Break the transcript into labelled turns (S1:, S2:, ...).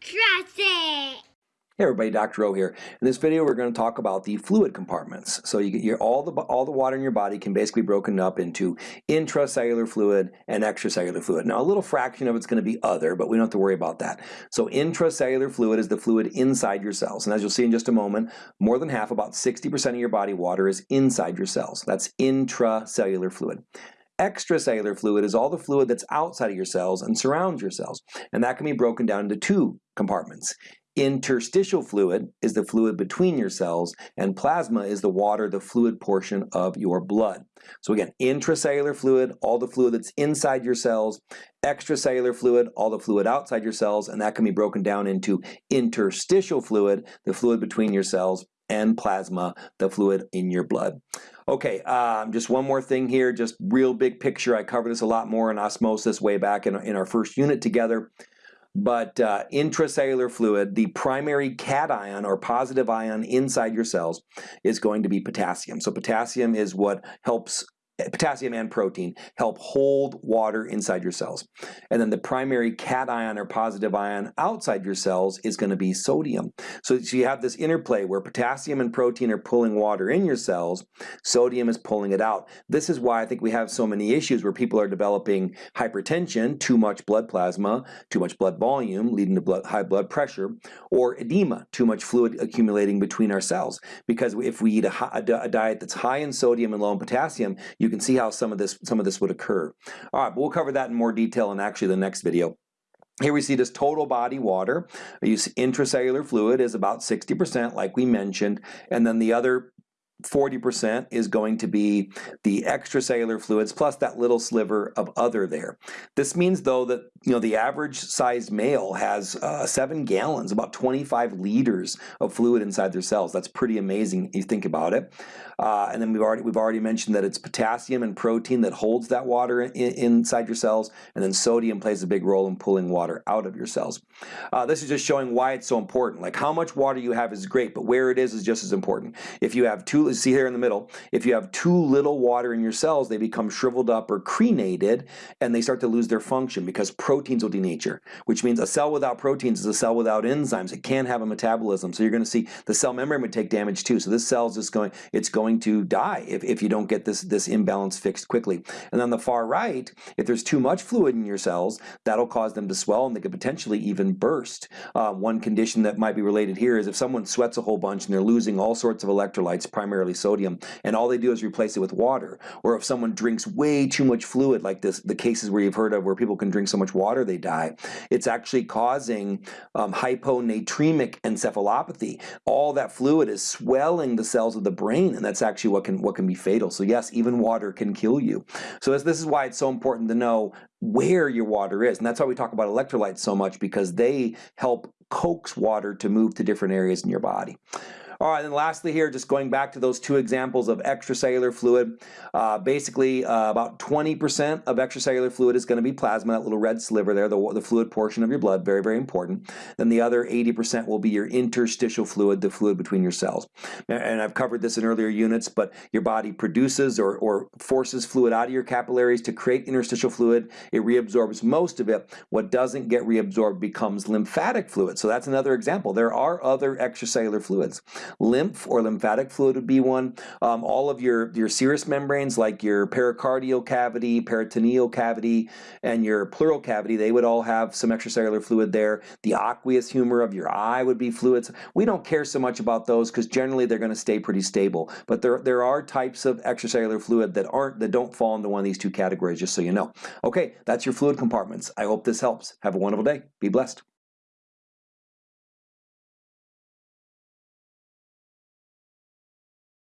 S1: Trust it!
S2: Hey everybody, Dr. O here. In this video we're going to talk about the fluid compartments. So you get your, all, the, all the water in your body can basically be broken up into intracellular fluid and extracellular fluid. Now a little fraction of it's going to be other, but we don't have to worry about that. So intracellular fluid is the fluid inside your cells. And as you'll see in just a moment, more than half, about 60% of your body water is inside your cells. That's intracellular fluid. Extracellular fluid is all the fluid that's outside of your cells and surrounds your cells. And that can be broken down into two compartments. Interstitial fluid is the fluid between your cells, and plasma is the water, the fluid portion of your blood. So again, intracellular fluid, all the fluid that's inside your cells, extracellular fluid, all the fluid outside your cells, and that can be broken down into interstitial fluid, the fluid between your cells, and plasma, the fluid in your blood. Okay, um, just one more thing here, just real big picture. I covered this a lot more in osmosis way back in, in our first unit together. But uh, intracellular fluid, the primary cation or positive ion inside your cells is going to be potassium. So potassium is what helps potassium and protein help hold water inside your cells. And then the primary cation or positive ion outside your cells is going to be sodium. So, you have this interplay where potassium and protein are pulling water in your cells, sodium is pulling it out. This is why I think we have so many issues where people are developing hypertension, too much blood plasma, too much blood volume leading to blood, high blood pressure, or edema, too much fluid accumulating between our cells. Because if we eat a, a diet that's high in sodium and low in potassium, you you can see how some of this some of this would occur. All right, but we'll cover that in more detail in actually the next video. Here we see this total body water. use intracellular fluid is about 60% like we mentioned, and then the other 40% is going to be the extracellular fluids plus that little sliver of other there. This means though that you know the average sized male has uh, seven gallons, about 25 liters of fluid inside their cells. That's pretty amazing you think about it. Uh, and then we've already we've already mentioned that it's potassium and protein that holds that water in, inside your cells, and then sodium plays a big role in pulling water out of your cells. Uh, this is just showing why it's so important. Like how much water you have is great, but where it is is just as important. If you have two, see here in the middle, if you have too little water in your cells, they become shriveled up or crenated, and they start to lose their function because proteins will denature, which means a cell without proteins is a cell without enzymes. It can't have a metabolism, so you're going to see the cell membrane would take damage too. So this cell is just going, it's going going to die if, if you don't get this, this imbalance fixed quickly. And on the far right, if there's too much fluid in your cells, that'll cause them to swell and they could potentially even burst. Uh, one condition that might be related here is if someone sweats a whole bunch and they're losing all sorts of electrolytes, primarily sodium, and all they do is replace it with water, or if someone drinks way too much fluid, like this, the cases where you've heard of where people can drink so much water they die, it's actually causing um, hyponatremic encephalopathy. All that fluid is swelling the cells of the brain, and that's that's actually what can what can be fatal. So yes, even water can kill you. So this, this is why it's so important to know where your water is. And that's why we talk about electrolytes so much because they help coax water to move to different areas in your body. All right, and lastly here, just going back to those two examples of extracellular fluid, uh, basically uh, about 20% of extracellular fluid is going to be plasma, that little red sliver there, the, the fluid portion of your blood, very, very important. Then the other 80% will be your interstitial fluid, the fluid between your cells. And I've covered this in earlier units, but your body produces or, or forces fluid out of your capillaries to create interstitial fluid. It reabsorbs most of it. What doesn't get reabsorbed becomes lymphatic fluid. So that's another example. There are other extracellular fluids. Lymph or lymphatic fluid would be one. Um, all of your, your serous membranes like your pericardial cavity, peritoneal cavity, and your pleural cavity, they would all have some extracellular fluid there. The aqueous humor of your eye would be fluids. We don't care so much about those because generally they're going to stay pretty stable. But there, there are types of extracellular fluid that aren't that don't fall into one of these two categories, just so you know. Okay, that's your fluid compartments. I hope this helps. Have a wonderful day. Be blessed.